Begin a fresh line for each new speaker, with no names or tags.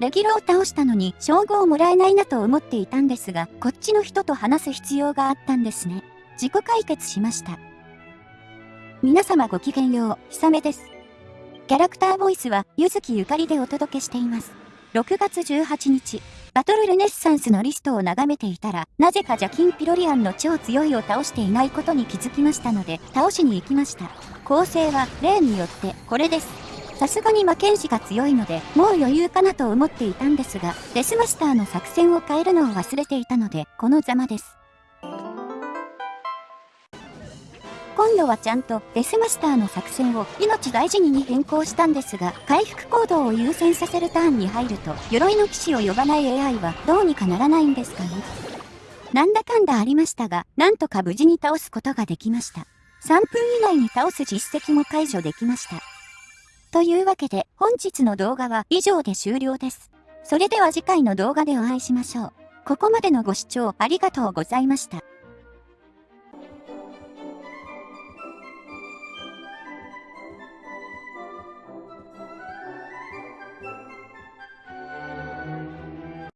レギュラーを倒したのに称号をもらえないなと思っていたんですが、こっちの人と話す必要があったんですね。自己解決しました。皆様ごきげんよう、ひさめです。キャラクターボイスは、ゆずきゆかりでお届けしています。6月18日、バトルルネッサンスのリストを眺めていたら、なぜかジャキン・ピロリアンの超強いを倒していないことに気づきましたので、倒しに行きました。構成は、例によって、これです。さすがに魔剣士が強いので、もう余裕かなと思っていたんですが、デスマスターの作戦を変えるのを忘れていたので、このざまです。今度はちゃんとデスマスターの作戦を命大事にに変更したんですが、回復行動を優先させるターンに入ると、鎧の騎士を呼ばない AI はどうにかならないんですかね。なんだかんだありましたが、なんとか無事に倒すことができました。3分以内に倒す実績も解除できました。というわけで本日の動画は以上で終了です。それでは次回の動画でお会いしましょう。ここまでのご視聴ありがとうございました。